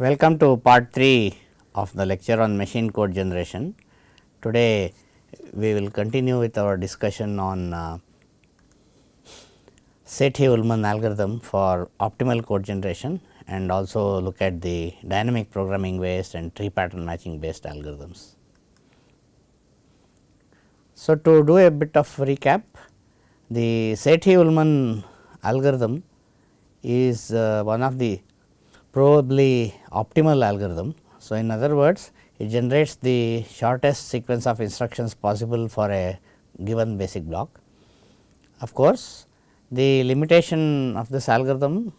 Welcome to part 3 of the lecture on machine code generation. Today, we will continue with our discussion on uh, Sethi-Ullman algorithm for optimal code generation and also look at the dynamic programming based and tree pattern matching based algorithms. So, to do a bit of recap, the Sethi-Ullman algorithm is uh, one of the probably optimal algorithm. So, in other words it generates the shortest sequence of instructions possible for a given basic block. Of course, the limitation of this algorithm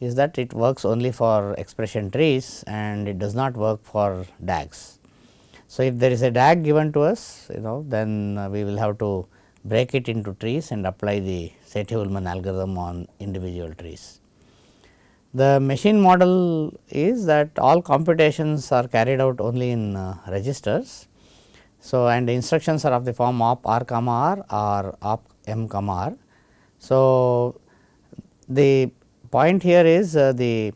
is that it works only for expression trees and it does not work for DAGs. So, if there is a DAG given to us you know then uh, we will have to break it into trees and apply the Sethi-Ullman algorithm on individual trees. The machine model is that all computations are carried out only in uh, registers. So, and the instructions are of the form op r comma r or op m comma r. So, the point here is uh, the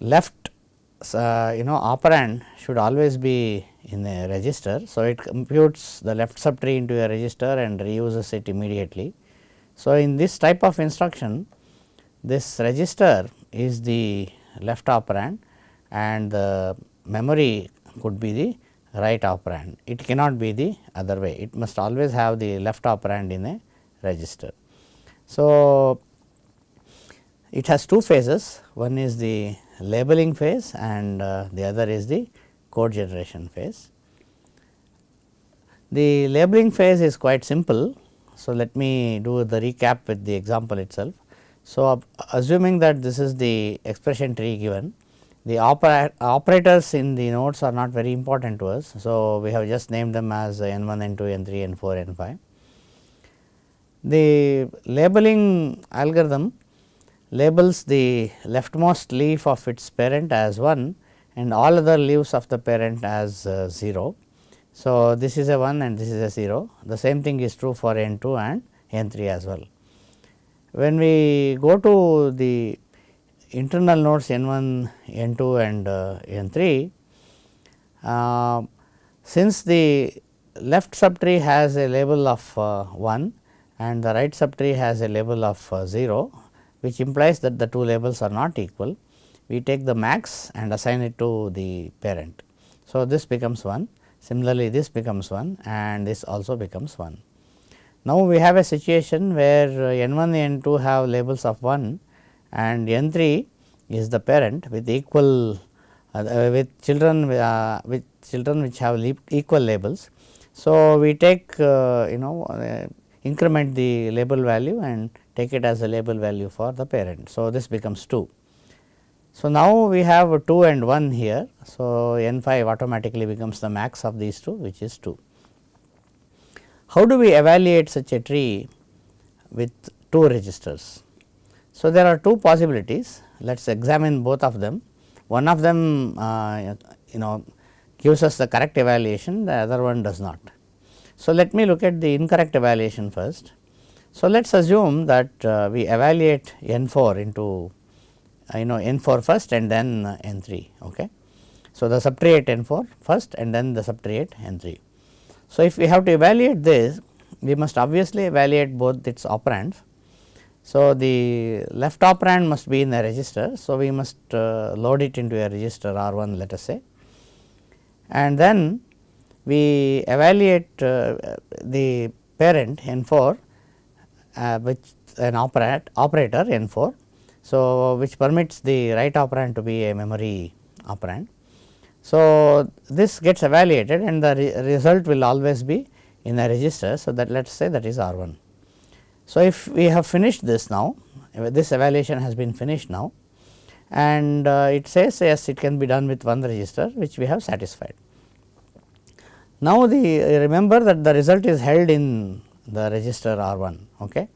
left uh, you know operand should always be in a register. So, it computes the left subtree into a register and reuses it immediately. So, in this type of instruction this register is the left operand and the memory could be the right operand. It cannot be the other way, it must always have the left operand in a register. So, it has two phases, one is the labeling phase and uh, the other is the code generation phase. The labeling phase is quite simple. So, let me do the recap with the example itself. So, assuming that this is the expression tree given, the opera operators in the nodes are not very important to us. So, we have just named them as n 1, n 2, n 3, n 4, n 5. The labeling algorithm labels the leftmost leaf of its parent as 1 and all other leaves of the parent as uh, 0. So, this is a 1 and this is a 0. The same thing is true for n 2 and n 3 as well. When we go to the internal nodes n 1, n 2 and uh, n 3, uh, since the left subtree has a label of uh, 1 and the right subtree has a label of uh, 0, which implies that the two labels are not equal, we take the max and assign it to the parent. So, this becomes 1, similarly this becomes 1 and this also becomes 1. Now, we have a situation where uh, n 1 and n 2 have labels of 1 and n 3 is the parent with equal uh, uh with children uh, with children which have equal labels. So, we take uh, you know uh, increment the label value and take it as a label value for the parent. So, this becomes 2. So, now we have 2 and 1 here. So, n 5 automatically becomes the max of these two which is 2. How do we evaluate such a tree with two registers? So, there are two possibilities let us examine both of them. One of them uh, you know gives us the correct evaluation the other one does not. So, let me look at the incorrect evaluation first. So, let us assume that uh, we evaluate n 4 into uh, you know n 4 first and then n 3. Okay. So, the subtree at n 4 first and then the subtree at n 3. So, if we have to evaluate this we must obviously evaluate both its operands. So, the left operand must be in a register. So, we must uh, load it into a register R 1 let us say and then we evaluate uh, the parent n 4 uh, which an operate, operator n 4. So, which permits the right operand to be a memory operand. So, this gets evaluated and the re result will always be in a register. So, that let us say that is R 1. So, if we have finished this now, this evaluation has been finished now and uh, it says yes it can be done with one register which we have satisfied. Now, the remember that the result is held in the register R 1. Okay.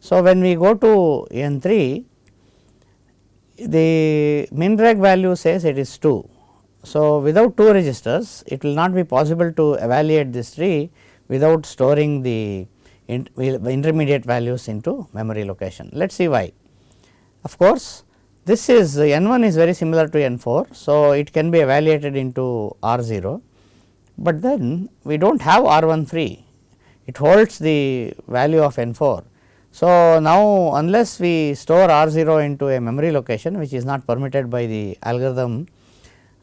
So, when we go to N 3 the min-reg value says it is 2 so, without two registers it will not be possible to evaluate this tree without storing the intermediate values into memory location. Let us see why. Of course, this is n 1 is very similar to n 4. So, it can be evaluated into R 0, but then we do not have R 1 free it holds the value of n 4. So, now unless we store R 0 into a memory location which is not permitted by the algorithm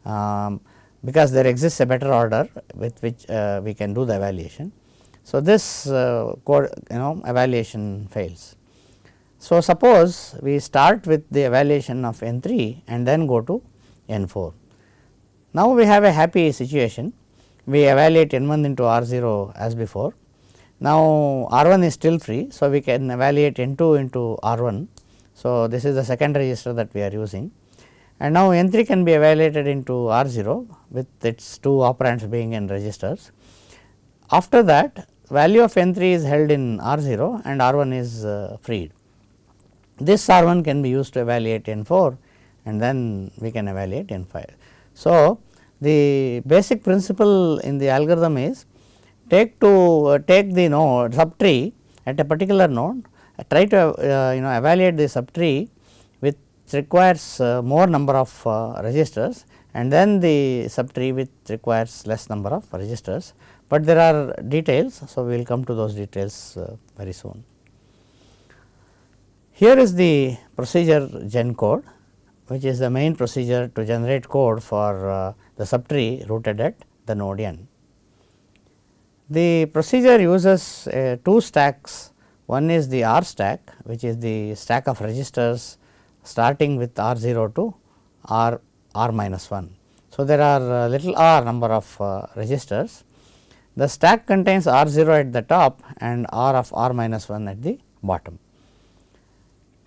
um, because there exists a better order with which uh, we can do the evaluation. So, this uh, code you know evaluation fails. So, suppose we start with the evaluation of n 3 and then go to n 4. Now, we have a happy situation we evaluate n 1 into R 0 as before. Now, R 1 is still free. So, we can evaluate n 2 into R 1. So, this is the second register that we are using and now n 3 can be evaluated into R 0 with its two operands being in registers. After that value of n 3 is held in R 0 and R 1 is uh, freed. This R 1 can be used to evaluate n 4 and then we can evaluate n 5. So, the basic principle in the algorithm is take to uh, take the node subtree at a particular node uh, try to uh, you know evaluate the subtree which requires uh, more number of uh, registers and then the subtree which requires less number of registers, but there are details. So, we will come to those details uh, very soon. Here is the procedure gen code which is the main procedure to generate code for uh, the subtree rooted at the node n. The procedure uses uh, two stacks one is the R stack which is the stack of registers starting with R 0 to R R minus 1. So, there are little r number of uh, registers. The stack contains R 0 at the top and R of R minus 1 at the bottom.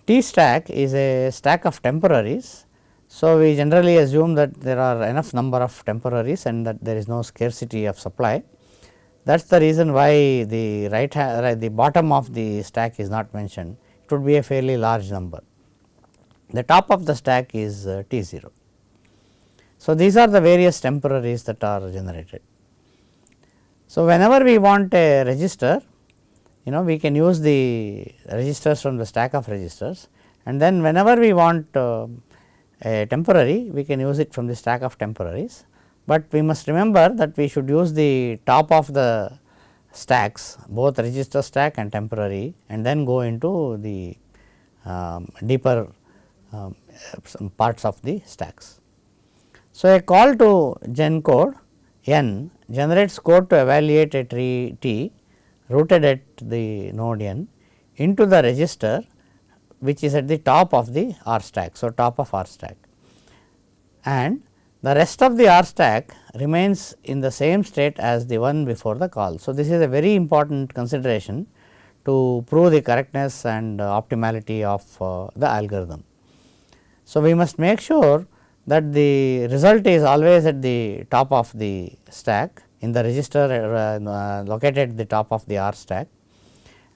T stack is a stack of temporaries. So, we generally assume that there are enough number of temporaries and that there is no scarcity of supply. That is the reason why the right hand, the bottom of the stack is not mentioned, it would be a fairly large number. The top of the stack is uh, T 0. So, these are the various temporaries that are generated. So, whenever we want a register you know we can use the registers from the stack of registers and then whenever we want uh, a temporary we can use it from the stack of temporaries, but we must remember that we should use the top of the stacks both register stack and temporary and then go into the um, deeper um, parts of the stacks. So, a call to gen code n generates code to evaluate a tree T rooted at the node n into the register which is at the top of the R stack. So, top of R stack and the rest of the R stack remains in the same state as the one before the call. So, this is a very important consideration to prove the correctness and optimality of uh, the algorithm. So, we must make sure that the result is always at the top of the stack in the register uh, uh, located at the top of the R stack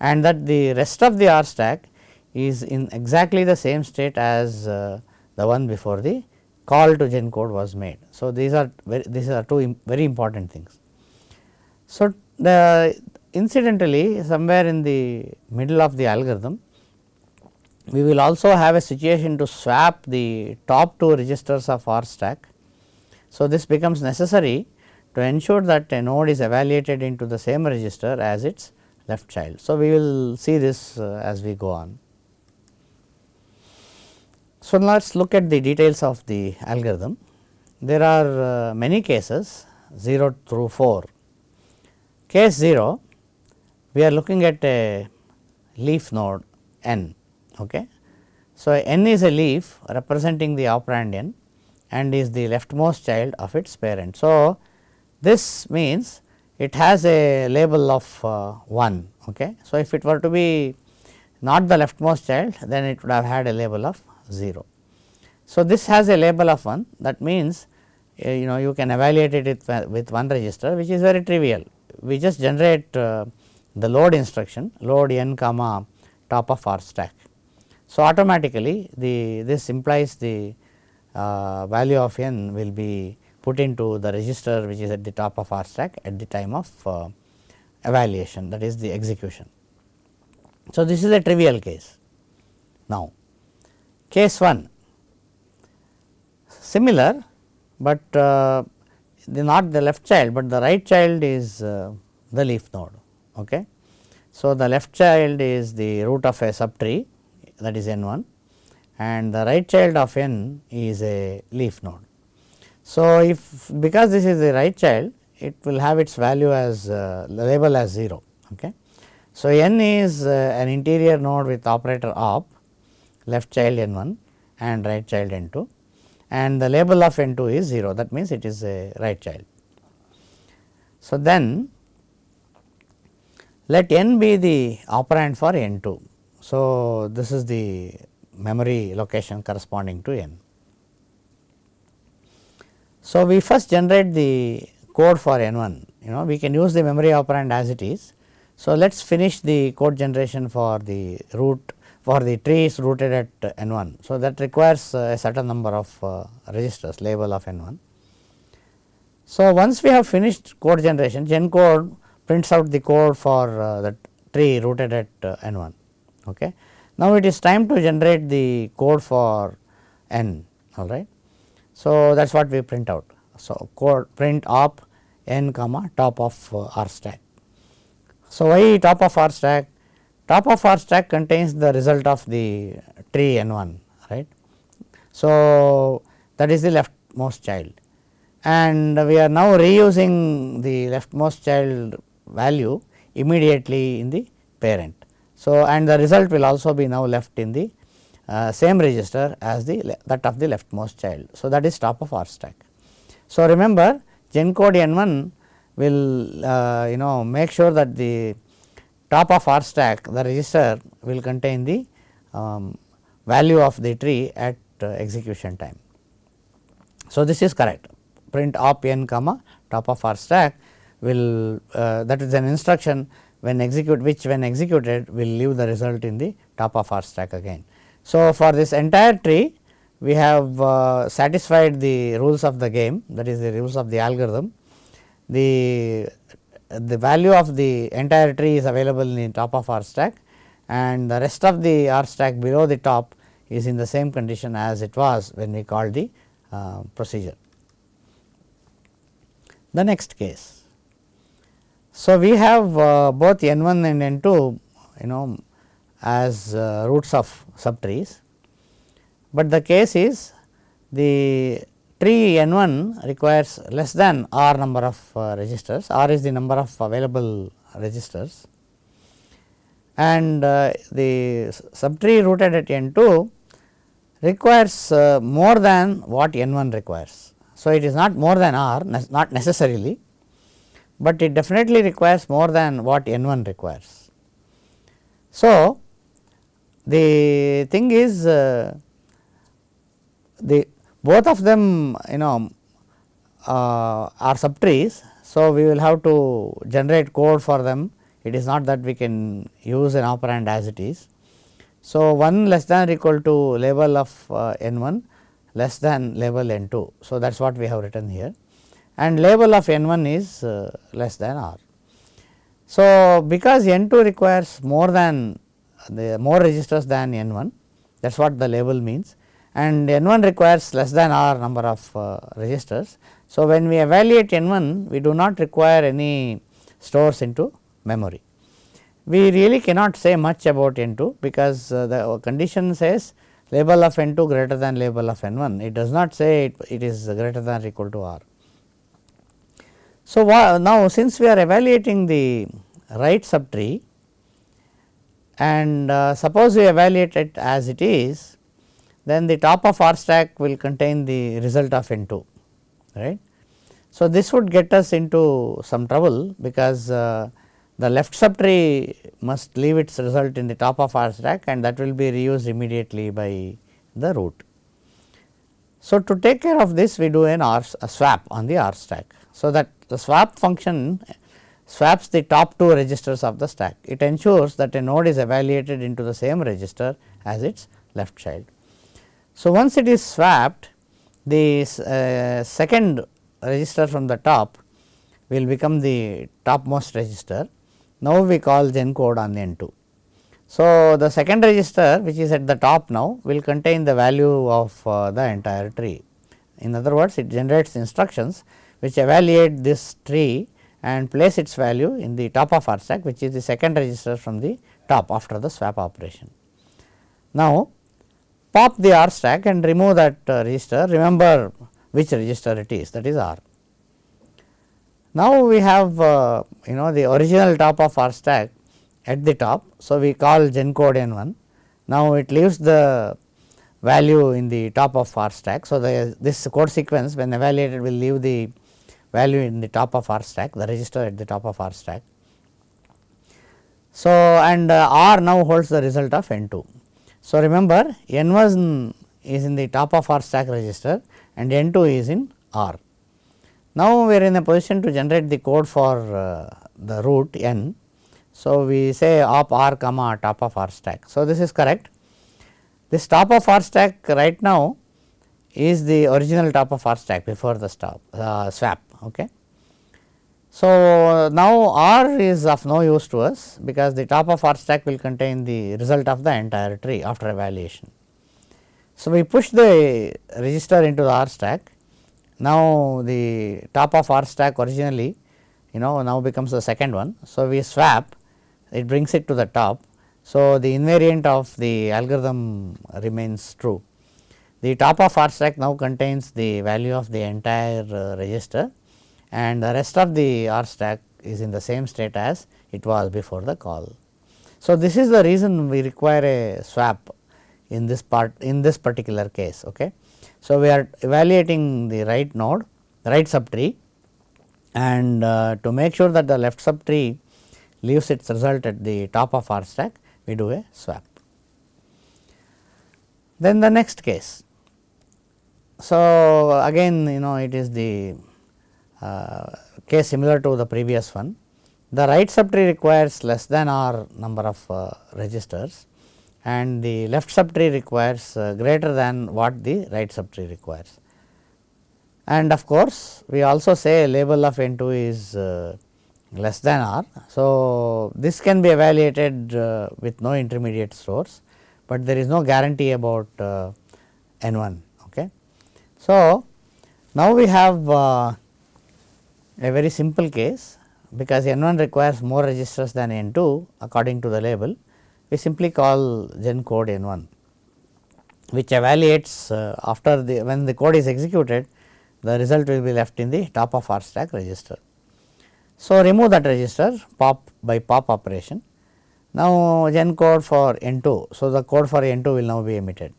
and that the rest of the R stack is in exactly the same state as uh, the one before the call to gen code was made. So, these are very, these are two very important things. So, the incidentally somewhere in the middle of the algorithm we will also have a situation to swap the top two registers of R stack. So, this becomes necessary to ensure that a node is evaluated into the same register as its left child. So, we will see this uh, as we go on. So, let us look at the details of the algorithm. There are uh, many cases 0 through 4. Case 0 we are looking at a leaf node n. Okay. So, n is a leaf representing the operand n and is the leftmost child of its parent. So, this means it has a label of uh, 1. Okay. So, if it were to be not the leftmost child then it would have had a label of 0. So, this has a label of 1 that means uh, you know you can evaluate it with, with one register which is very trivial. We just generate uh, the load instruction load n comma top of R stack. So, automatically the this implies the uh, value of n will be put into the register which is at the top of R stack at the time of uh, evaluation that is the execution. So, this is a trivial case. Now, case 1 similar, but uh, the not the left child, but the right child is uh, the leaf node. Okay. So, the left child is the root of a subtree that is n 1 and the right child of n is a leaf node. So, if because this is the right child it will have its value as uh, label as 0. Okay. So, n is uh, an interior node with operator op left child n 1 and right child n 2 and the label of n 2 is 0 that means it is a right child. So, then let n be the operand for n 2. So, this is the memory location corresponding to n. So, we first generate the code for n 1 you know we can use the memory operand as it is. So, let us finish the code generation for the root for the tree is rooted at n 1. So, that requires a certain number of uh, registers label of n 1. So, once we have finished code generation gen code prints out the code for uh, the tree rooted at uh, n 1. Okay. Now, it is time to generate the code for n all right. So, that is what we print out. So, code print op n comma top of uh, r stack. So, why top of r stack? Top of r stack contains the result of the tree n 1 right. So, that is the leftmost child and we are now reusing the leftmost child value immediately in the parent. So, and the result will also be now left in the uh, same register as the that of the leftmost child. So, that is top of R stack. So, remember gen code n 1 will uh, you know make sure that the top of R stack the register will contain the um, value of the tree at uh, execution time. So, this is correct print op n comma top of R stack will uh, that is an instruction when execute which when executed will leave the result in the top of R stack again. So, for this entire tree we have uh, satisfied the rules of the game that is the rules of the algorithm. The, the value of the entire tree is available in the top of R stack and the rest of the R stack below the top is in the same condition as it was when we called the uh, procedure. The next case. So, we have uh, both n 1 and n 2 you know as uh, roots of subtrees, but the case is the tree n 1 requires less than r number of uh, registers, r is the number of available registers. And the subtree rooted at n 2 requires more than what n 1 requires. So, it is not more than r not necessarily but it definitely requires more than what n 1 requires. So, the thing is uh, the both of them you know uh, are subtrees. So, we will have to generate code for them it is not that we can use an operand as it is. So, 1 less than or equal to label of uh, n 1 less than label n 2. So, that is what we have written here and label of n 1 is uh, less than r. So, because n 2 requires more than the more registers than n 1 that is what the label means and n 1 requires less than r number of uh, registers. So, when we evaluate n 1 we do not require any stores into memory. We really cannot say much about n 2 because uh, the condition says label of n 2 greater than label of n 1 it does not say it, it is greater than or equal to r. So, now since we are evaluating the right subtree and uh, suppose we evaluate it as it is, then the top of R stack will contain the result of N 2 right. So, this would get us into some trouble because uh, the left subtree must leave its result in the top of R stack and that will be reused immediately by the root. So, to take care of this we do an R a swap on the R stack. So, that the swap function swaps the top two registers of the stack. It ensures that a node is evaluated into the same register as its left child. So, once it is swapped the uh, second register from the top will become the topmost register. Now, we call gen code on n 2. So, the second register which is at the top now will contain the value of uh, the entire tree In other words, it generates instructions which evaluate this tree and place its value in the top of R stack which is the second register from the top after the swap operation. Now, pop the R stack and remove that uh, register remember which register it is that is R. Now, we have uh, you know the original top of R stack at the top. So, we call gen code n 1. Now, it leaves the value in the top of R stack. So, the, this code sequence when evaluated will leave the value in the top of R stack the register at the top of R stack. So, and uh, R now holds the result of n 2. So, remember n 1 is in the top of R stack register and n 2 is in R. Now, we are in a position to generate the code for uh, the root n. So, we say op r comma top of R stack. So, this is correct. This top of R stack right now is the original top of R stack before the stop uh, swap. Okay. So, now R is of no use to us because the top of R stack will contain the result of the entire tree after evaluation. So, we push the register into the R stack. Now, the top of R stack originally you know now becomes the second one. So, we swap it brings it to the top. So, the invariant of the algorithm remains true. The top of R stack now contains the value of the entire uh, register and the rest of the R stack is in the same state as it was before the call. So, this is the reason we require a swap in this part in this particular case. Okay. So, we are evaluating the right node right subtree and uh, to make sure that the left subtree leaves its result at the top of R stack we do a swap. Then the next case. So, again you know it is the case similar to the previous one. The right subtree requires less than r number of uh, registers and the left subtree requires uh, greater than what the right subtree requires. And of course, we also say label of n 2 is uh, less than r. So, this can be evaluated with no intermediate source, but there is no guarantee about n 1. Okay. So, now we have a very simple case because n 1 requires more registers than n 2 according to the label we simply call gen code n 1 which evaluates uh, after the when the code is executed the result will be left in the top of R stack register. So, remove that register pop by pop operation. Now, gen code for n 2. So, the code for n 2 will now be emitted.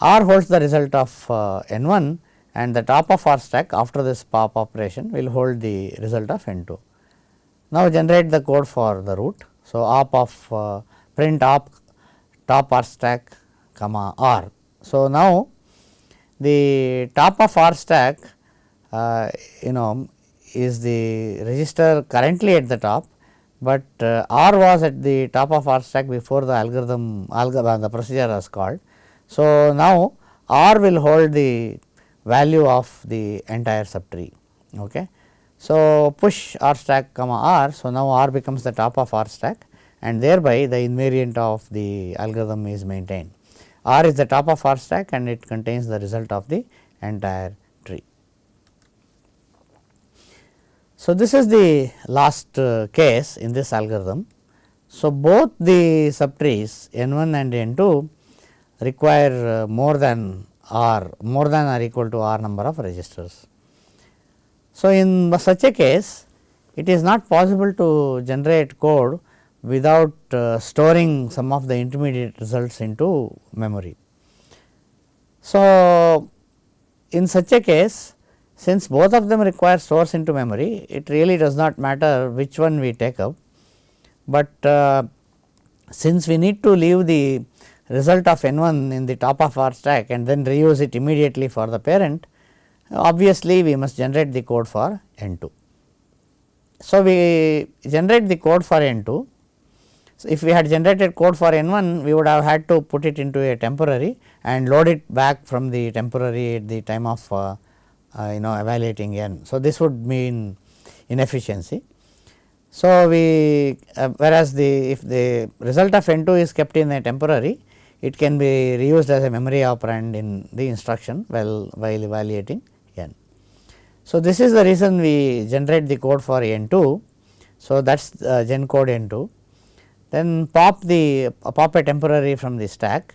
R holds the result of uh, n 1 and the top of R stack after this pop operation will hold the result of n 2. Now, generate the code for the root. So, op of uh, print op top R stack comma R. So, now the top of R stack uh, you know is the register currently at the top, but uh, R was at the top of R stack before the algorithm algorithm the procedure was called. So, now R will hold the value of the entire subtree. Okay. So, push R stack comma R. So, now R becomes the top of R stack and thereby the invariant of the algorithm is maintained. R is the top of R stack and it contains the result of the entire tree. So, this is the last uh, case in this algorithm. So, both the subtrees n 1 and n 2 require uh, more than r more than or equal to r number of registers. So, in such a case it is not possible to generate code without uh, storing some of the intermediate results into memory. So, in such a case since both of them require stores into memory it really does not matter which one we take up, but uh, since we need to leave the result of n 1 in the top of R stack and then reuse it immediately for the parent obviously we must generate the code for n 2. So, we generate the code for n 2 so, if we had generated code for n 1 we would have had to put it into a temporary and load it back from the temporary at the time of uh, uh, you know evaluating n. So, this would mean inefficiency. So, we uh, whereas the if the result of n 2 is kept in a temporary it can be reused as a memory operand in the instruction while, while evaluating n. So, this is the reason we generate the code for n 2. So, that is uh, gen code n 2 then pop the uh, pop a temporary from the stack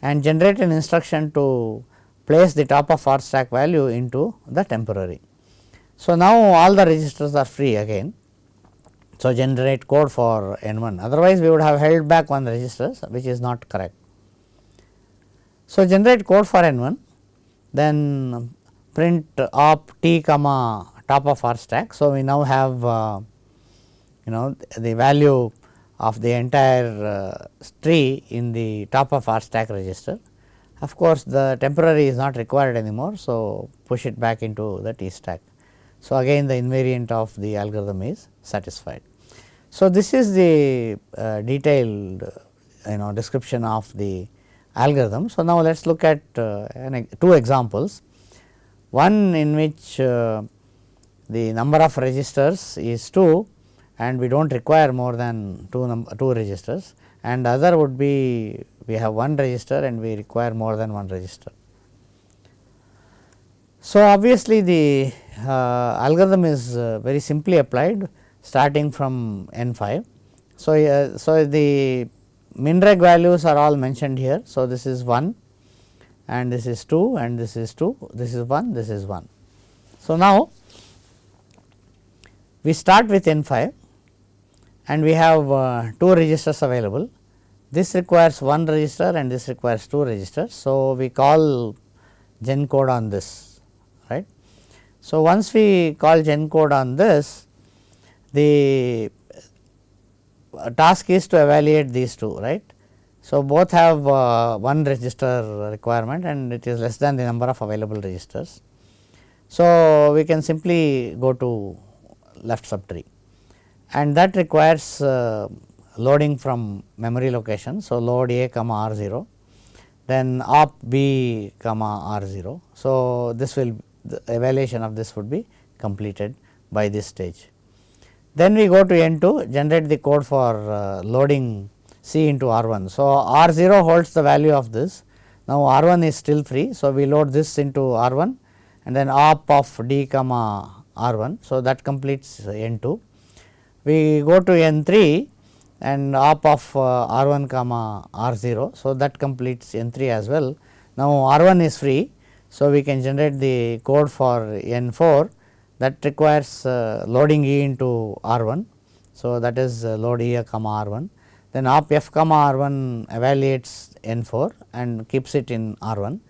and generate an instruction to place the top of R stack value into the temporary. So, now all the registers are free again. So, generate code for n 1 otherwise we would have held back one registers which is not correct. So, generate code for n 1 then print op t comma top of R stack. So, we now have uh, you know the value of the entire uh, tree in the top of R stack register. Of course, the temporary is not required anymore. So, push it back into the T stack. So, again the invariant of the algorithm is satisfied. So, this is the uh, detailed you know description of the algorithm. So, now let us look at uh, an, two examples. One in which uh, the number of registers is 2 and we do not require more than 2 2 registers and other would be we have one register and we require more than one register. So, obviously, the uh, algorithm is uh, very simply applied starting from n 5. So, so the minreg values are all mentioned here. So, this is 1 and this is 2 and this is 2, this is 1, this is 1. So, now we start with n 5 and we have uh, 2 registers available. This requires 1 register and this requires 2 registers. So, we call gen code on this right. So, once we call gen code on this the task is to evaluate these two right. So, both have uh, one register requirement and it is less than the number of available registers. So, we can simply go to left subtree and that requires uh, loading from memory location. So, load a comma r 0 then op b comma r 0. So, this will the evaluation of this would be completed by this stage. Then we go to n 2 generate the code for uh, loading c into r 1. So, r 0 holds the value of this now r 1 is still free. So, we load this into r 1 and then op of d comma r 1. So, that completes n 2 we go to n 3 and op of uh, r 1 comma r 0. So, that completes n 3 as well. Now, r 1 is free. So, we can generate the code for n 4 that requires uh, loading e into r 1. So, that is uh, load e comma r 1 then op f comma r 1 evaluates n 4 and keeps it in r 1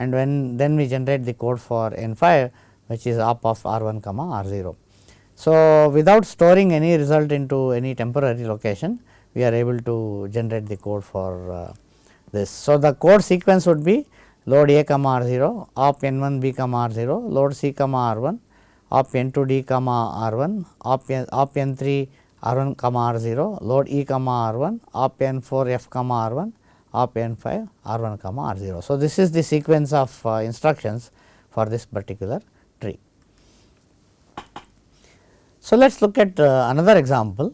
and when then we generate the code for n 5 which is op of r 1 comma r 0. So, without storing any result into any temporary location we are able to generate the code for uh, this. So, the code sequence would be load a comma r 0 op n 1 b comma r 0 load c comma r 1 op n 2 d comma r 1 op n, op n 3 r 1 comma r 0 load e comma r 1 op n 4 f comma r 1 op n 5 r 1 comma r 0. So, this is the sequence of uh, instructions for this particular tree. So, let us look at uh, another example.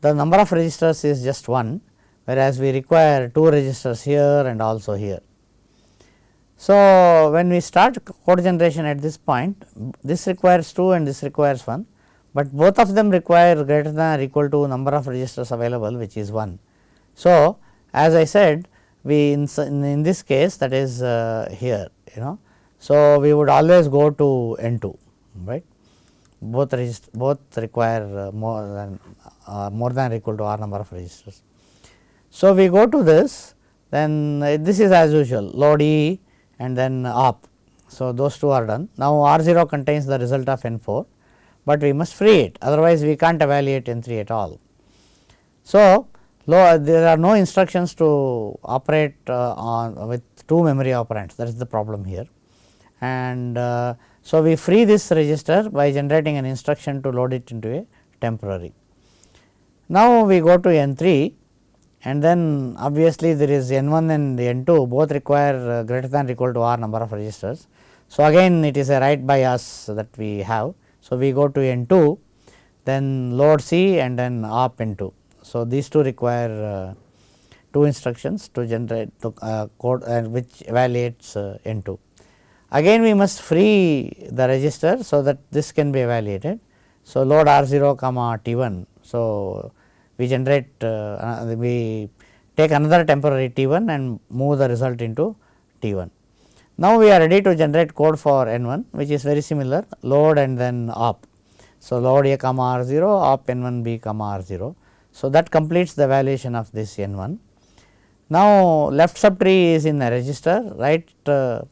The number of registers is just 1, whereas we require 2 registers here and also here. So, when we start code generation at this point, this requires 2 and this requires 1, but both of them require greater than or equal to number of registers available which is 1. So, as I said we in, in this case that is uh, here you know. So, we would always go to n 2 right both register both require uh, more than uh, more than or equal to r number of registers. So, we go to this then uh, this is as usual load e and then op. So, those two are done. Now, r 0 contains the result of n 4, but we must free it otherwise we cannot evaluate n 3 at all. So, there are no instructions to operate uh, on with two memory operands that is the problem here and uh, so, we free this register by generating an instruction to load it into a temporary. Now, we go to n 3 and then obviously, there is n 1 and n 2 both require uh, greater than or equal to r number of registers. So, again it is a write by us that we have. So, we go to n 2 then load c and then op n 2. So, these two require uh, two instructions to generate the uh, code uh, which evaluates uh, n 2. Again we must free the register, so that this can be evaluated. So, load r 0 comma t 1. So, we generate uh, we take another temporary t 1 and move the result into t 1. Now, we are ready to generate code for n 1 which is very similar load and then op. So, load a comma r 0 op n 1 b comma r 0. So, that completes the evaluation of this n 1. Now, left subtree is in a register right uh,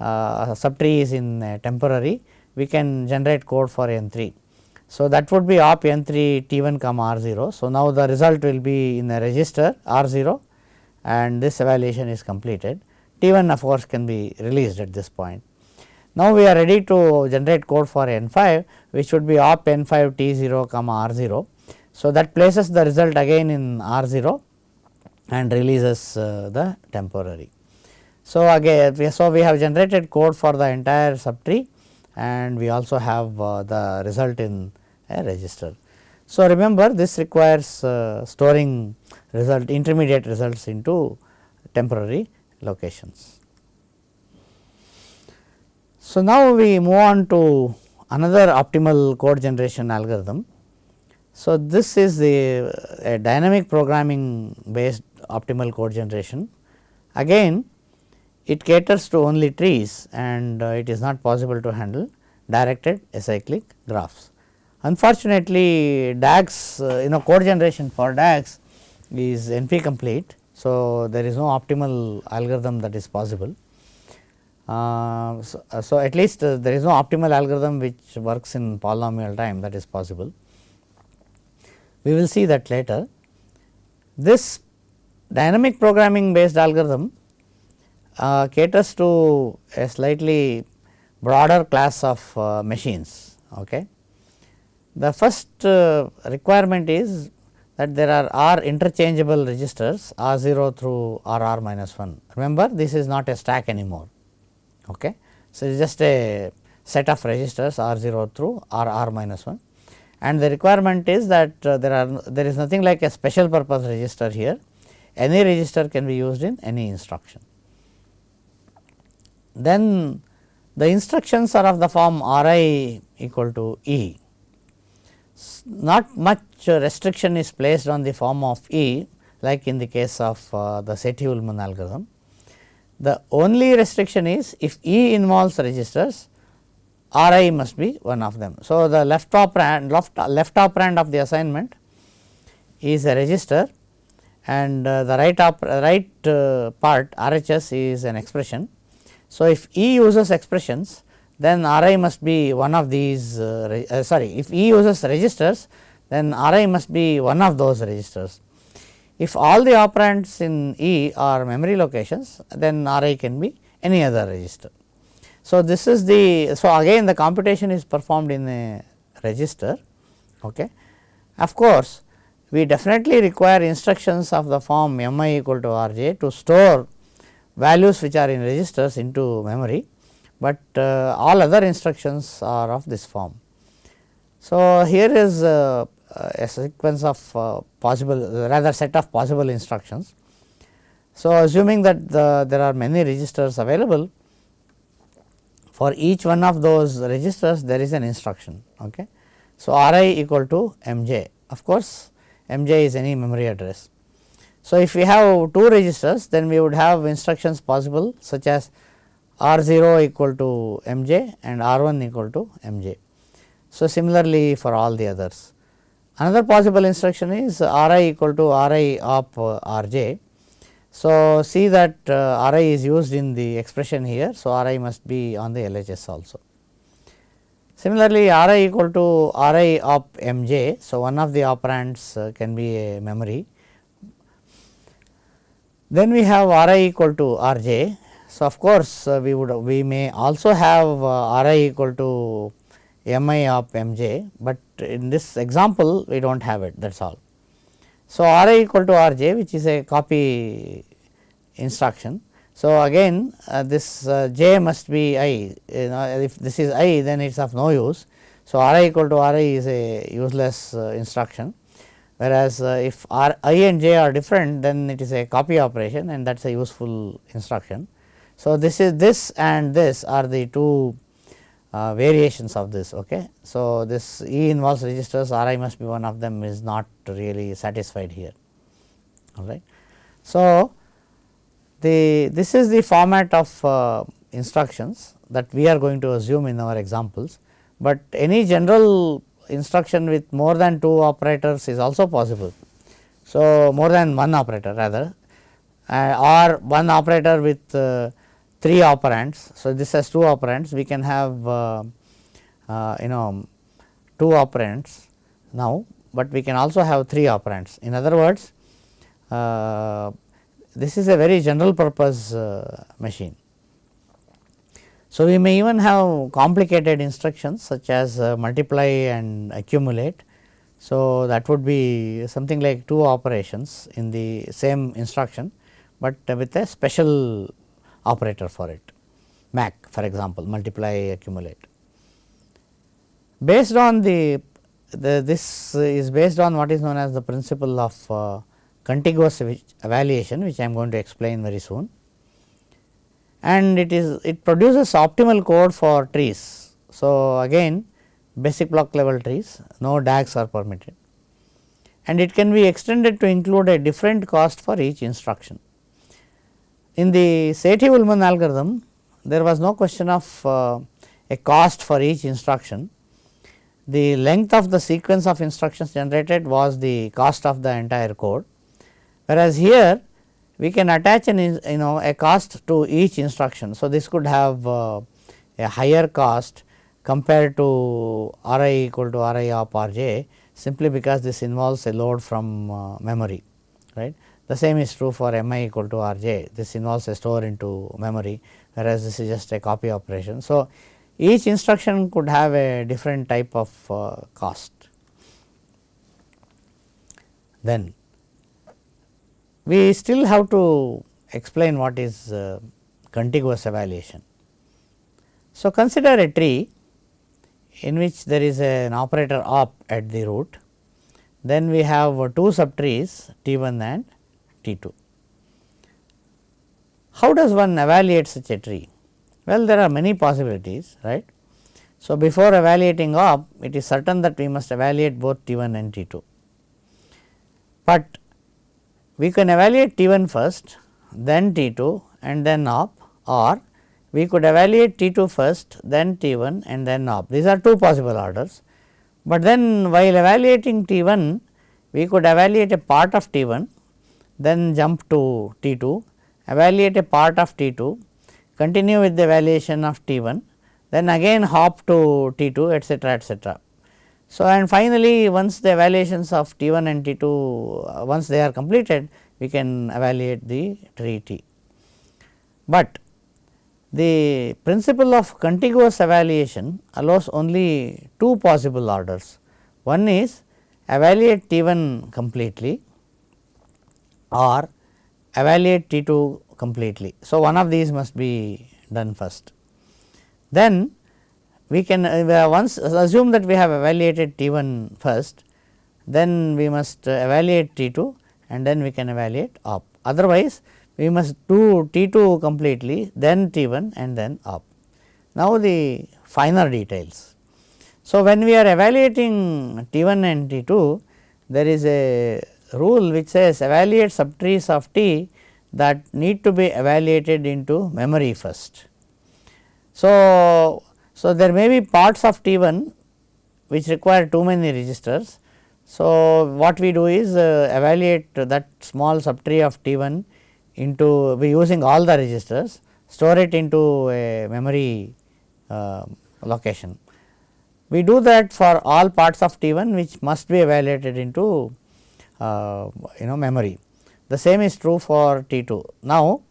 uh, subtree is in temporary we can generate code for n 3. So, that would be op n 3 t 1 comma r 0. So, now the result will be in a register r 0 and this evaluation is completed. T 1 of course, can be released at this point. Now, we are ready to generate code for n 5 which would be op n 5 t 0 comma r 0. So, that places the result again in r 0 and releases uh, the temporary. So, again so we have generated code for the entire subtree and we also have uh, the result in a register. So, remember this requires uh, storing result intermediate results into temporary locations. So, now we move on to another optimal code generation algorithm. So, this is the a dynamic programming based optimal code generation. Again it caters to only trees and uh, it is not possible to handle directed acyclic graphs. Unfortunately, DAGs uh, you know code generation for DAGs is NP complete. So, there is no optimal algorithm that is possible. Uh, so, uh, so, at least uh, there is no optimal algorithm which works in polynomial time that is possible. We will see that later. This dynamic programming based algorithm uh, caters to a slightly broader class of uh, machines. Okay. The first uh, requirement is that there are R interchangeable registers R 0 through R R minus 1. Remember this is not a stack anymore. Okay. So, it is just a set of registers R 0 through R R minus 1 and the requirement is that uh, there are there is nothing like a special purpose register here any register can be used in any instruction. Then the instructions are of the form R i equal to E not much restriction is placed on the form of E like in the case of uh, the Sethi-Ullman algorithm. The only restriction is if E involves registers R i must be one of them. So, the left operand left, left operand of the assignment is a register and uh, the right op, right uh, part RHS is an expression. So, if E uses expressions then R i must be one of these uh, uh, sorry if E uses registers then R i must be one of those registers. If all the operands in E are memory locations then R i can be any other register. So, this is the so again the computation is performed in a register. Okay. Of course, we definitely require instructions of the form m i equal to r j to store values which are in registers into memory but uh, all other instructions are of this form. So, here is uh, a sequence of uh, possible rather set of possible instructions. So, assuming that the, there are many registers available for each one of those registers there is an instruction. Okay. So, R i equal to m j of course, m j is any memory address. So, if we have two registers then we would have instructions possible such as R 0 equal to m j and R 1 equal to m j. So, similarly for all the others. Another possible instruction is R i equal to R i of R j. So, see that uh, R i is used in the expression here. So, R i must be on the LHS also. Similarly, R i equal to R i of m j. So, one of the operands uh, can be a memory. Then we have R i equal to R j so, of course, uh, we would we may also have uh, R i equal to m i of m j, but in this example we do not have it that is all. So, R i equal to R j which is a copy instruction. So, again uh, this uh, j must be i you know if this is i then it is of no use. So, R i equal to R i is a useless uh, instruction. whereas, uh, if r i and j are different then it is a copy operation and that is a useful instruction. So, this is this and this are the two uh, variations of this. Okay. So, this E involves registers R i must be one of them is not really satisfied here all right. So, the this is the format of uh, instructions that we are going to assume in our examples, but any general instruction with more than two operators is also possible. So, more than one operator rather uh, or one operator with uh, 3 operands. So, this has 2 operands we can have uh, uh, you know 2 operands now, but we can also have 3 operands. In other words, uh, this is a very general purpose uh, machine. So, we may even have complicated instructions such as uh, multiply and accumulate. So, that would be something like 2 operations in the same instruction, but with a special operator for it MAC for example, multiply accumulate. Based on the, the this is based on what is known as the principle of uh, contiguous evaluation which I am going to explain very soon and it is it produces optimal code for trees. So, again basic block level trees no DAGs are permitted and it can be extended to include a different cost for each instruction. In the Sethi-Ullman algorithm, there was no question of uh, a cost for each instruction. The length of the sequence of instructions generated was the cost of the entire code, whereas here we can attach an you know a cost to each instruction. So, this could have uh, a higher cost compared to R i equal to R i of R j simply because this involves a load from uh, memory right. The same is true for m i equal to r j, this involves a store into memory whereas, this is just a copy operation. So, each instruction could have a different type of uh, cost. Then we still have to explain what is uh, contiguous evaluation. So, consider a tree in which there is an operator op at the root, then we have two subtrees T 1 and T 2. How does one evaluate such a tree? Well, there are many possibilities, right. So, before evaluating op, it is certain that we must evaluate both T 1 and T 2. But we can evaluate T 1 first, then T 2 and then op or we could evaluate T 2 first, then T 1 and then op. These are two possible orders, but then while evaluating T 1, we could evaluate a part of T 1 then jump to T 2, evaluate a part of T 2, continue with the evaluation of T 1, then again hop to T 2 etcetera etcetera. So, and finally, once the evaluations of T 1 and T 2 uh, once they are completed we can evaluate the tree T. But the principle of contiguous evaluation allows only two possible orders. One is evaluate T 1 completely or evaluate T 2 completely. So, one of these must be done first. Then we can uh, once assume that we have evaluated T 1 first, then we must uh, evaluate T 2 and then we can evaluate op. Otherwise, we must do T 2 completely, then T 1 and then op. Now, the finer details. So, when we are evaluating T 1 and T 2, there is a rule which says evaluate subtrees of T that need to be evaluated into memory first. So, so there may be parts of T 1 which require too many registers. So, what we do is uh, evaluate that small subtree of T 1 into we using all the registers store it into a memory uh, location. We do that for all parts of T 1 which must be evaluated into you know memory. The same is true for T 2. Now,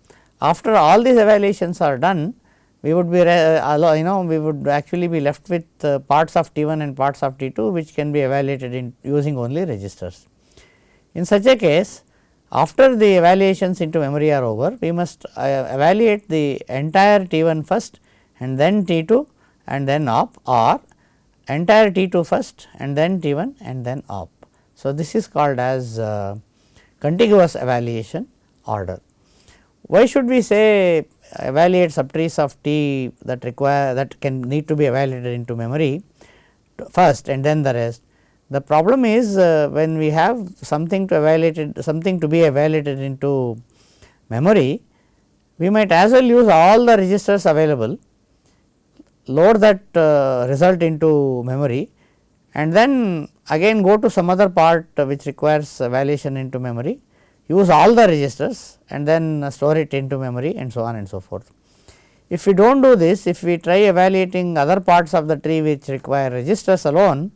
after all these evaluations are done, we would be uh, you know we would actually be left with uh, parts of T 1 and parts of T 2 which can be evaluated in using only registers. In such a case after the evaluations into memory are over we must uh, evaluate the entire T 1 first and then T 2 and then op or entire T 2 first and then T 1 and then op. So, this is called as uh, contiguous evaluation order. Why should we say evaluate subtrees of T that require that can need to be evaluated into memory first and then the rest. The problem is uh, when we have something to evaluate it, something to be evaluated into memory, we might as well use all the registers available, load that uh, result into memory and then again go to some other part uh, which requires uh, evaluation into memory, use all the registers and then uh, store it into memory and so on and so forth. If we do not do this, if we try evaluating other parts of the tree which require registers alone,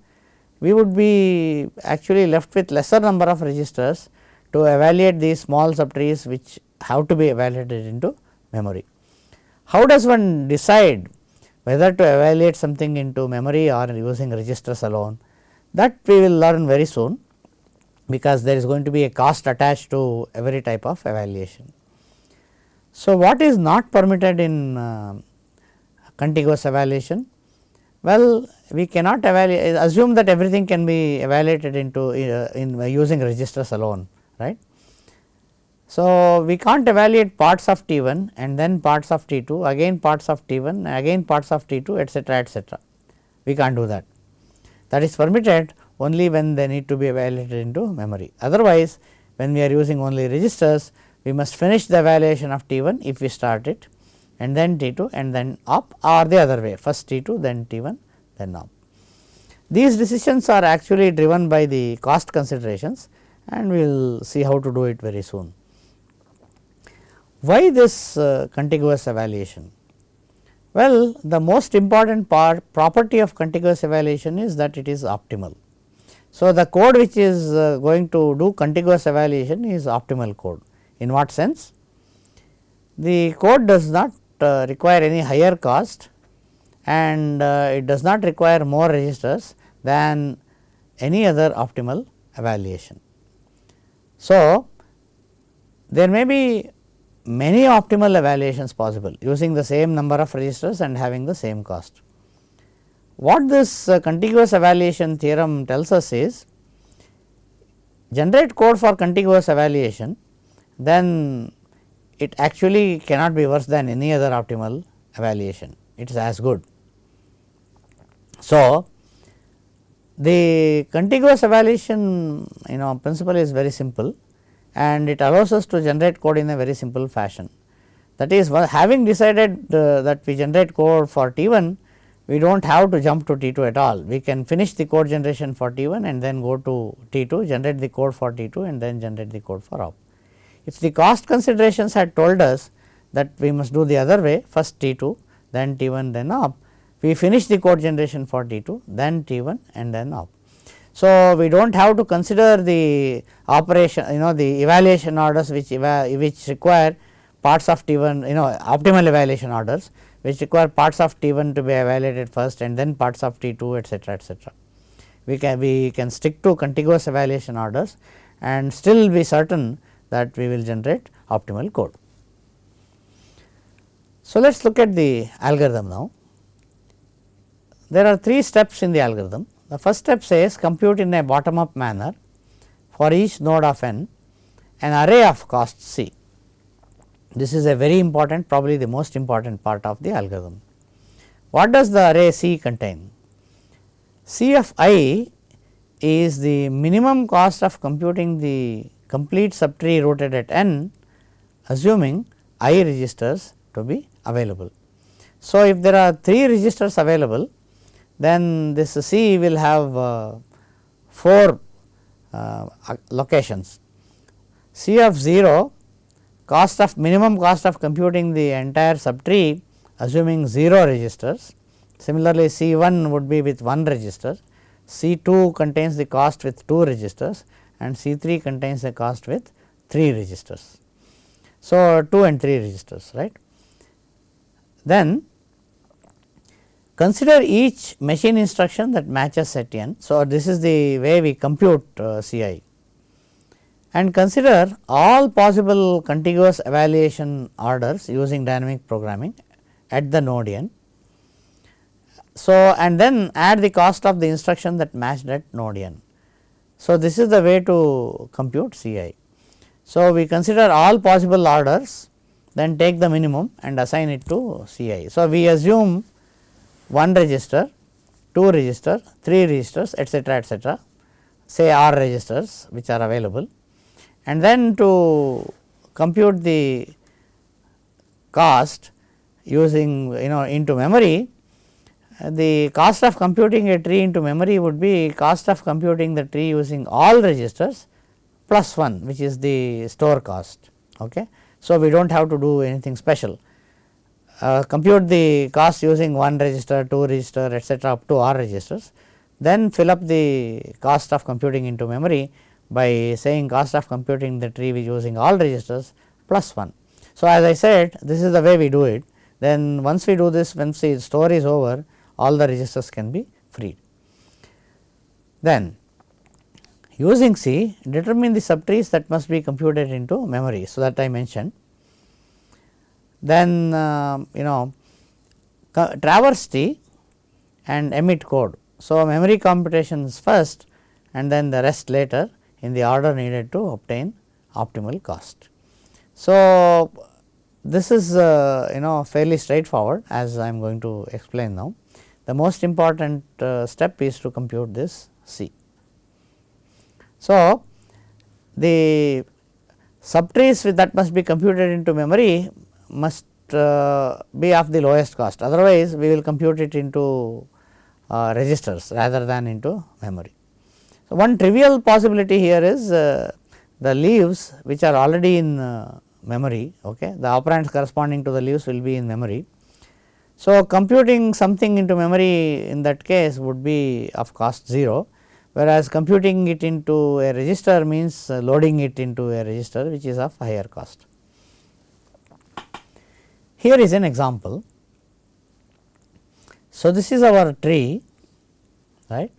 we would be actually left with lesser number of registers to evaluate these small subtrees which have to be evaluated into memory. How does one decide whether to evaluate something into memory or using registers alone? That we will learn very soon because there is going to be a cost attached to every type of evaluation. So, what is not permitted in uh, contiguous evaluation? Well, we cannot evaluate assume that everything can be evaluated into uh, in uh, using registers alone right. So, we can't evaluate parts of T 1 and then parts of T 2 again parts of T 1 again parts of T 2 etcetera etcetera we can't do that that is permitted only when they need to be evaluated into memory otherwise when we are using only registers we must finish the evaluation of T 1 if we start it and then T 2 and then op or the other way first T 2 then T 1 then op. These decisions are actually driven by the cost considerations and we will see how to do it very soon. Why this uh, contiguous evaluation? Well, the most important part property of contiguous evaluation is that it is optimal. So, the code which is uh, going to do contiguous evaluation is optimal code. In what sense? The code does not uh, require any higher cost and uh, it does not require more registers than any other optimal evaluation. So, there may be many optimal evaluations possible using the same number of registers and having the same cost. What this uh, contiguous evaluation theorem tells us is generate code for contiguous evaluation then it actually cannot be worse than any other optimal evaluation, it is as good. So, the contiguous evaluation you know principle is very simple and it allows us to generate code in a very simple fashion. That is having decided uh, that we generate code for T 1, we do not have to jump to T 2 at all. We can finish the code generation for T 1 and then go to T 2, generate the code for T 2 and then generate the code for op. If the cost considerations had told us that we must do the other way first T 2 then T 1 then op, we finish the code generation for T 2 then T 1 and then op. So, we do not have to consider the operation you know the evaluation orders which which require parts of T 1 you know optimal evaluation orders which require parts of T 1 to be evaluated first and then parts of T 2 etcetera etcetera. We can we can stick to contiguous evaluation orders and still be certain that we will generate optimal code. So, let us look at the algorithm now. There are three steps in the algorithm. The first step says compute in a bottom up manner for each node of n an array of cost c. This is a very important probably the most important part of the algorithm. What does the array c contain? C of i is the minimum cost of computing the complete subtree rooted at n assuming i registers to be available. So, if there are 3 registers available then this C will have uh, 4 uh, locations. C of 0 cost of minimum cost of computing the entire subtree assuming 0 registers. Similarly, C 1 would be with 1 register, C 2 contains the cost with 2 registers and C 3 contains the cost with 3 registers. So, 2 and 3 registers right. Then consider each machine instruction that matches set n. So, this is the way we compute uh, C i and consider all possible contiguous evaluation orders using dynamic programming at the node n. So, and then add the cost of the instruction that matched at node n. So, this is the way to compute C i. So, we consider all possible orders then take the minimum and assign it to C i. So, we assume one register, two register, three registers etcetera etcetera say R registers which are available and then to compute the cost using you know into memory uh, the cost of computing a tree into memory would be cost of computing the tree using all registers plus 1 which is the store cost. Okay. So, we do not have to do anything special uh, compute the cost using 1 register, 2 register etcetera up to r registers then fill up the cost of computing into memory by saying cost of computing the tree using all registers plus 1. So, as I said this is the way we do it then once we do this once the store is over all the registers can be freed. Then using C determine the subtrees that must be computed into memory. So, that I mentioned then uh, you know traverse T and emit code. So, memory computations first and then the rest later in the order needed to obtain optimal cost. So, this is uh, you know fairly straightforward as I am going to explain now. The most important uh, step is to compute this C. So, the subtrees that must be computed into memory must uh, be of the lowest cost otherwise we will compute it into uh, registers rather than into memory. So, one trivial possibility here is uh, the leaves which are already in memory okay the operands corresponding to the leaves will be in memory. So, computing something into memory in that case would be of cost 0 whereas computing it into a register means loading it into a register which is of higher cost. Here is an example. So, this is our tree right.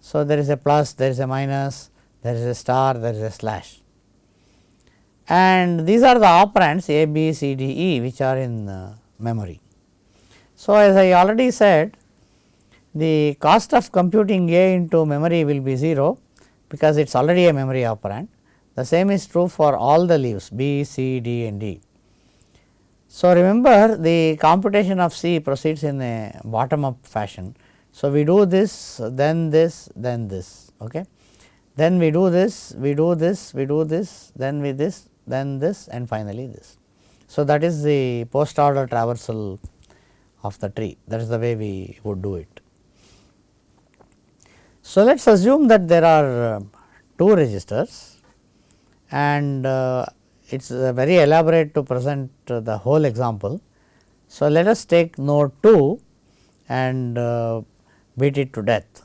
So, there is a plus, there is a minus, there is a star, there is a slash and these are the operands a, b, c, d, e which are in uh, memory. So, as I already said the cost of computing A into memory will be 0 because it is already a memory operand. The same is true for all the leaves B, C, D and D. So, remember the computation of C proceeds in a bottom up fashion. So, we do this then this then this okay. then we do this we do this we do this then we this then this and finally this. So, that is the post order traversal of the tree that is the way we would do it. So, let us assume that there are two registers and uh, it is very elaborate to present the whole example. So, let us take node 2 and uh, beat it to death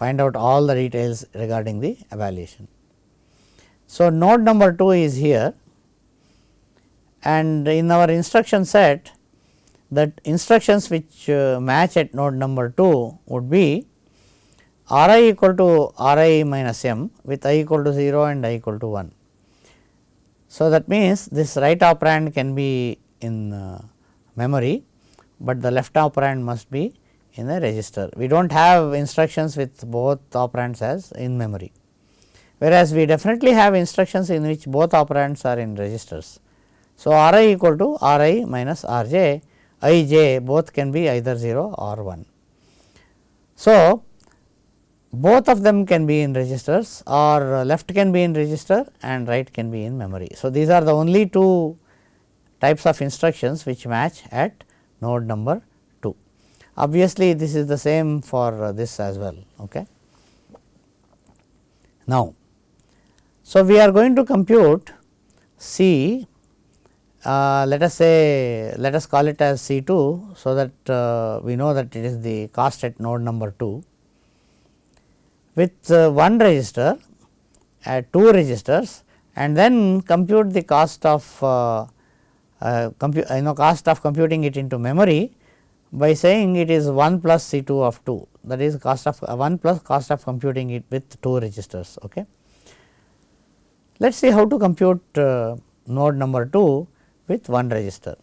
find out all the details regarding the evaluation. So, node number 2 is here and in our instruction set that instructions which uh, match at node number 2 would be r i equal to r i minus m with i equal to 0 and i equal to 1. So, that means this right operand can be in uh, memory, but the left operand must be in a register. We do not have instructions with both operands as in memory, whereas we definitely have instructions in which both operands are in registers. So, r i equal to r i minus r j, i j both can be either 0 or 1. So, both of them can be in registers or left can be in register and right can be in memory. So, these are the only two types of instructions which match at node number 2. Obviously, this is the same for this as well. Okay. Now, so we are going to compute C uh, let us say let us call it as C 2. So, that uh, we know that it is the cost at node number 2 with uh, one register at two registers and then compute the cost of uh, uh, you know cost of computing it into memory by saying it is 1 plus C 2 of 2 that is cost of uh, 1 plus cost of computing it with 2 registers. Okay. Let us see how to compute uh, node number 2 with one register.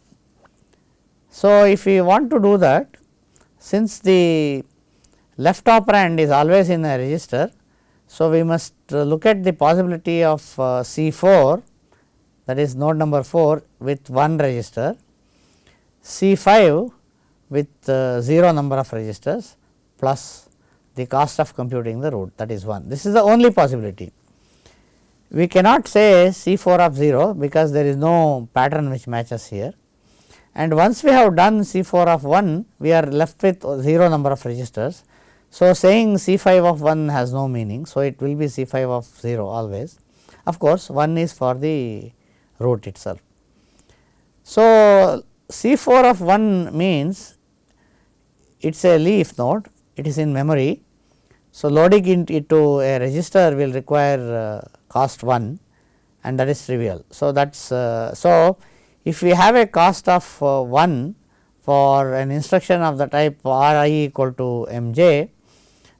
So, if we want to do that since the left operand is always in a register. So, we must look at the possibility of uh, C 4 that is node number 4 with 1 register, C 5 with uh, 0 number of registers plus the cost of computing the root that is 1. This is the only possibility. We cannot say C 4 of 0 because there is no pattern which matches here and once we have done C 4 of 1 we are left with 0 number of registers. So, saying C 5 of 1 has no meaning. So, it will be C 5 of 0 always of course, 1 is for the root itself. So, C 4 of 1 means it is a leaf node it is in memory. So, loading into a register will require uh, cost 1 and that is trivial. So, that is uh, so if we have a cost of uh, 1 for an instruction of the type r i equal to m j,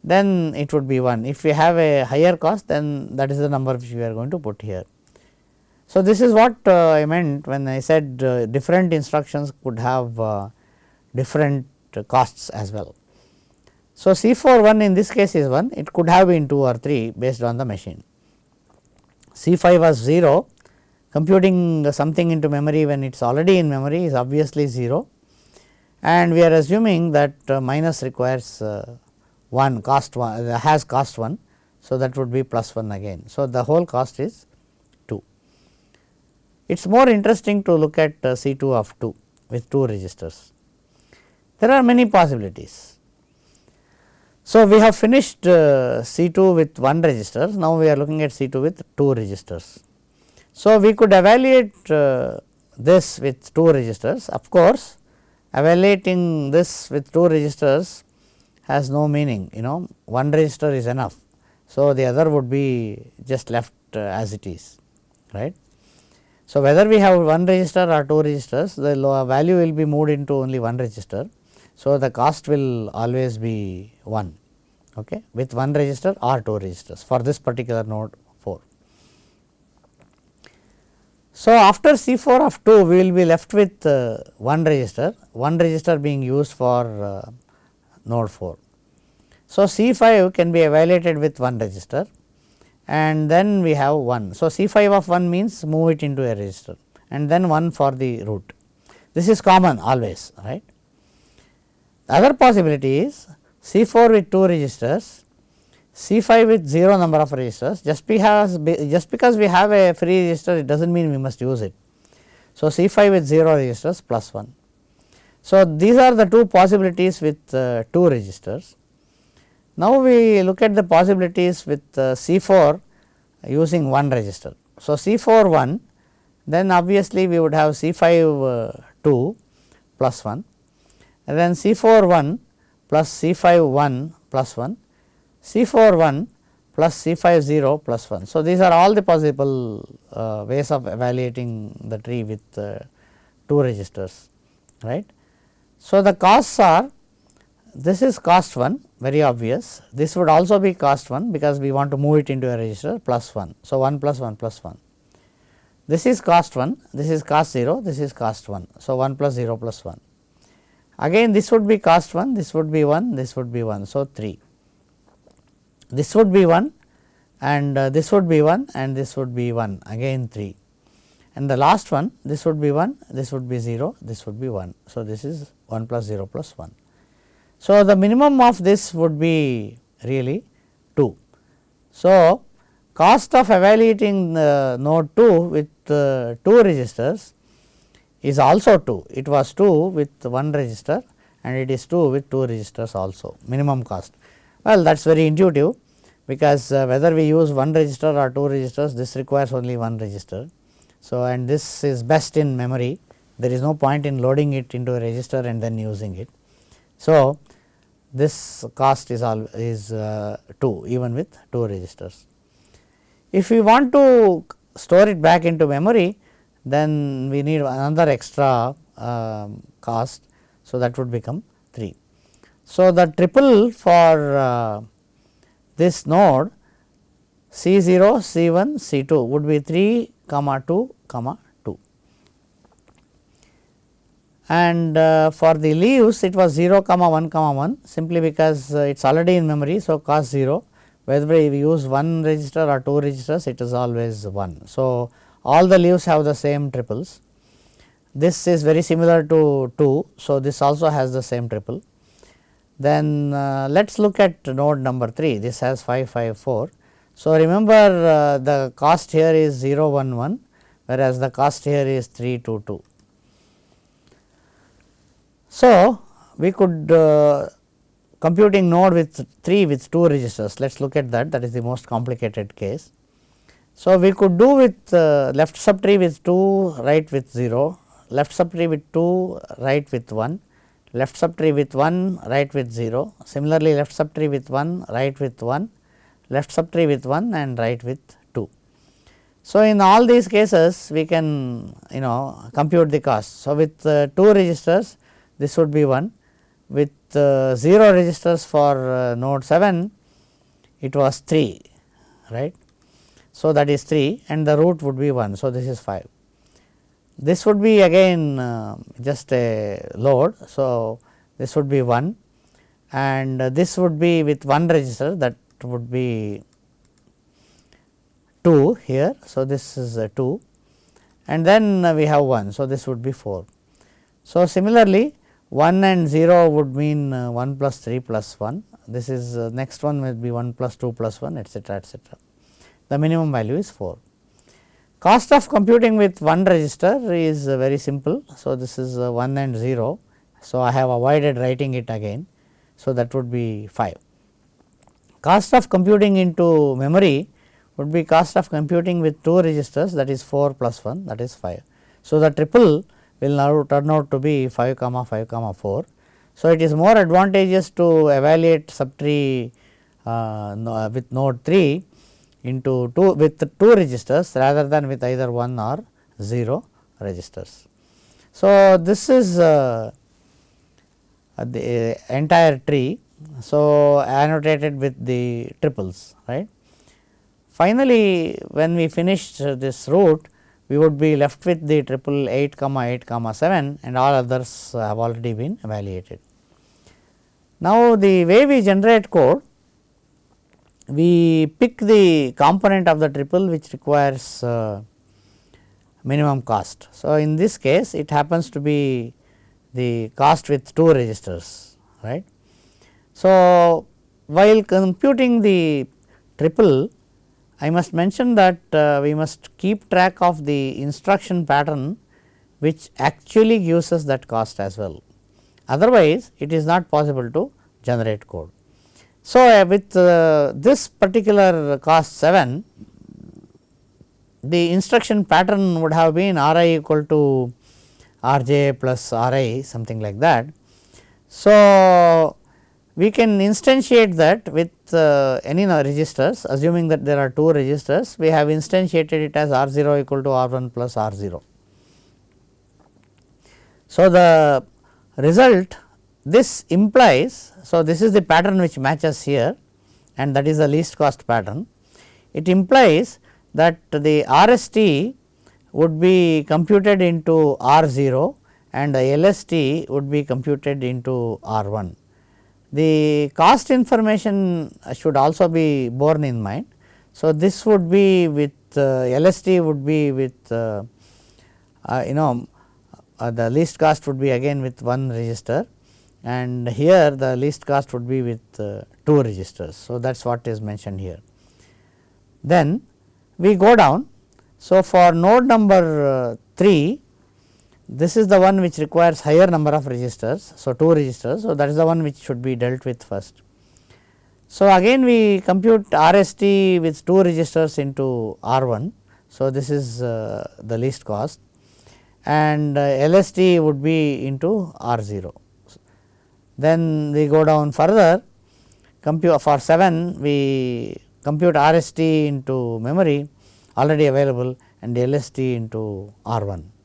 then it would be 1. If we have a higher cost then that is the number which we are going to put here. So, this is what uh, I meant when I said uh, different instructions could have uh, different costs as well. So, C 4 1 in this case is 1 it could have been 2 or 3 based on the machine. C 5 was 0 computing something into memory when it is already in memory is obviously 0 and we are assuming that uh, minus requires uh, 1 cost 1 uh, has cost 1. So, that would be plus 1 again. So, the whole cost is 2. It is more interesting to look at uh, C 2 of 2 with 2 registers. There are many possibilities. So, we have finished uh, C 2 with 1 register, now we are looking at C 2 with 2 registers. So, we could evaluate this with 2 registers of course, evaluating this with 2 registers has no meaning you know one register is enough. So, the other would be just left uh, as it is right. So, whether we have one register or two registers the value will be moved into only one register. So, the cost will always be 1 okay, with one register or two registers for this particular node 4. So, after C 4 of 2 we will be left with uh, one register, one register being used for uh, node 4. So, C 5 can be evaluated with one register and then we have 1. So, C 5 of 1 means move it into a register and then 1 for the root. This is common always right. The other possibility is C 4 with 2 registers C 5 with 0 number of registers just because just because we have a free register it does not mean we must use it. So, C 5 with 0 registers plus 1. So, these are the two possibilities with uh, 2 registers. Now, we look at the possibilities with uh, C 4 using 1 register. So, C 4 1 then obviously, we would have C 5 uh, 2 plus 1 and then C 4 1 plus C 5 1 plus 1 C 4 1 plus C 5 0 plus 1. So, these are all the possible uh, ways of evaluating the tree with uh, 2 registers right. So, the costs are this is cost 1 very obvious this would also be cost 1 because we want to move it into a register plus 1. So, 1 plus 1 plus 1 this is cost 1 this is cost 0 this is cost 1. So, 1 plus 0 plus 1 again this would be cost 1 this would be 1 this would be 1. So, 3 this would be 1 and uh, this would be 1 and this would be 1 again 3 and the last one this would be 1 this would be 0 this would be 1. So, this is 1 plus 0 plus 1. So, the minimum of this would be really 2. So, cost of evaluating the node 2 with uh, 2 registers is also 2 it was 2 with 1 register and it is 2 with 2 registers also minimum cost. Well, that is very intuitive because uh, whether we use one register or two registers this requires only one register. So, and this is best in memory there is no point in loading it into a register and then using it. So, this cost is all is uh, 2 even with 2 registers. If we want to store it back into memory then we need another extra uh, cost. So, that would become 3. So, the triple for uh, this node C 0, C 1, C 2 would be 3 comma 2 comma 2 and uh, for the leaves it was 0 comma 1 comma 1 simply because uh, it is already in memory. So, cost 0 whether we use one register or two registers it is always 1. So, all the leaves have the same triples. This is very similar to 2. So, this also has the same triple. Then uh, let us look at node number 3 this has 5 5 4. So, remember uh, the cost here is 0 1 1 whereas the cost here is 3 2 2. So, we could uh, computing node with 3 with 2 registers let us look at that that is the most complicated case. So, we could do with uh, left subtree with 2 right with 0 left subtree with 2 right with 1 left subtree with 1 right with 0 similarly left subtree with 1 right with 1 left subtree with 1 and right with 2. So, in all these cases we can you know compute the cost. So, with uh, 2 registers this would be 1 with uh, 0 registers for uh, node 7 it was 3 right. So, that is 3 and the root would be 1. So, this is 5. This would be again uh, just a load. So, this would be 1 and uh, this would be with one register that would be 2 here. So, this is uh, 2 and then we have 1. So, this would be 4. So, similarly 1 and 0 would mean uh, 1 plus 3 plus 1. This is uh, next one will be 1 plus 2 plus 1 etcetera etcetera. The minimum value is 4. Cost of computing with one register is uh, very simple. So, this is uh, 1 and 0. So, I have avoided writing it again. So, that would be 5. Cost of computing into memory would be cost of computing with 2 registers that is 4 plus 1 that is 5. So, the triple will now turn out to be 5 comma 5 comma 4. So, it is more advantageous to evaluate subtree uh, with node 3 into 2 with 2 registers rather than with either 1 or 0 registers. So, this is uh, the entire tree. So, annotated with the triples right. Finally, when we finish this root we would be left with the triple 8 comma 8 comma 7 and all others have already been evaluated. Now, the way we generate code we pick the component of the triple which requires uh, minimum cost. So, in this case it happens to be the cost with 2 registers right. So, while computing the triple I must mention that uh, we must keep track of the instruction pattern which actually gives us that cost as well. Otherwise, it is not possible to generate code. So, uh, with uh, this particular cost 7 the instruction pattern would have been R i equal to R j plus R i something like that. So, we can instantiate that with uh, any registers assuming that there are 2 registers we have instantiated it as R 0 equal to R 1 plus R 0. So, the result this implies, so this is the pattern which matches here and that is the least cost pattern. It implies that the RST would be computed into R 0 and the LST would be computed into R 1. The cost information should also be borne in mind. So, this would be with uh, LST would be with uh, uh, you know uh, the least cost would be again with one register and here the least cost would be with uh, 2 registers. So, that is what is mentioned here. Then we go down. So, for node number uh, 3 this is the one which requires higher number of registers. So, 2 registers. So, that is the one which should be dealt with first. So, again we compute RST with 2 registers into R 1. So, this is uh, the least cost and uh, LST would be into R 0. Then we go down further compute for 7 we compute RST into memory already available and LST into R 1.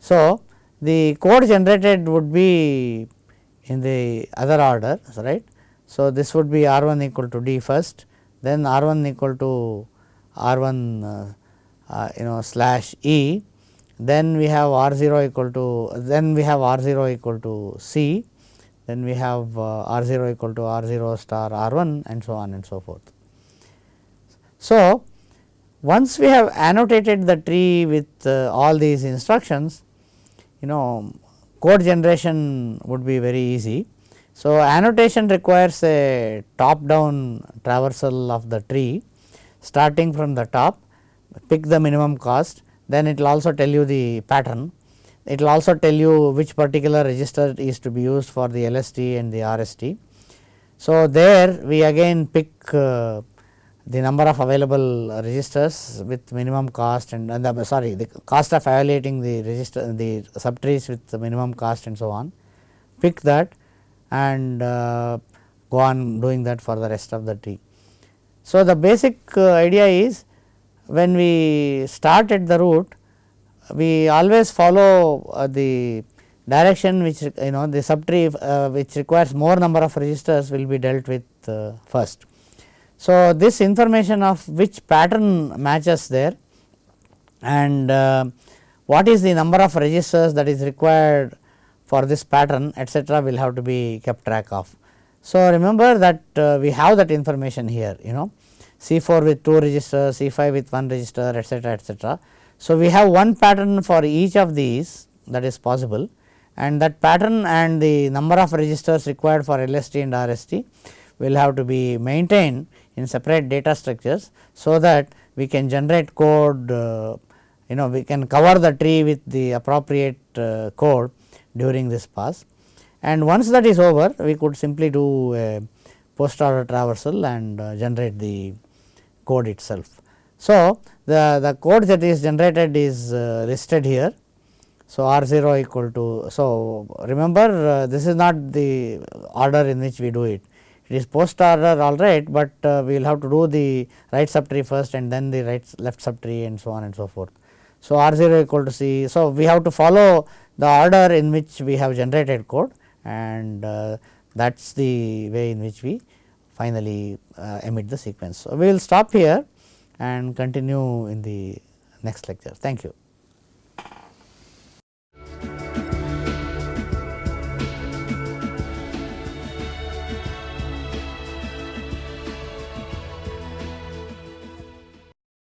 So, the code generated would be in the other order right. So, this would be R 1 equal to D first then R 1 equal to R 1 uh, uh, you know slash E then we have R 0 equal to then we have R 0 equal to C then we have uh, R 0 equal to R 0 star R 1 and so on and so forth. So, once we have annotated the tree with uh, all these instructions, you know code generation would be very easy. So, annotation requires a top down traversal of the tree starting from the top pick the minimum cost then it will also tell you the pattern. It will also tell you which particular register is to be used for the LST and the RST. So, there we again pick uh, the number of available registers with minimum cost and, and the, sorry the cost of evaluating the register the subtrees with the minimum cost and so on pick that and uh, go on doing that for the rest of the tree. So, the basic uh, idea is when we start at the root we always follow uh, the direction which you know the subtree uh, which requires more number of registers will be dealt with uh, first. So, this information of which pattern matches there and uh, what is the number of registers that is required for this pattern etcetera will have to be kept track of. So, remember that uh, we have that information here you know C 4 with 2 registers, C 5 with 1 register etcetera etcetera. So, we have one pattern for each of these that is possible and that pattern and the number of registers required for LST and RST will have to be maintained in separate data structures. So, that we can generate code uh, you know we can cover the tree with the appropriate uh, code during this pass and once that is over we could simply do a post order traversal and uh, generate the code itself. So, the, the code that is generated is uh, listed here. So, R 0 equal to so remember uh, this is not the order in which we do it it is post order all right, but uh, we will have to do the right subtree first and then the right left subtree and so on and so forth. So, R 0 equal to C. So, we have to follow the order in which we have generated code and uh, that is the way in which we finally uh, emit the sequence. So, we will stop here and continue in the next lecture. Thank you.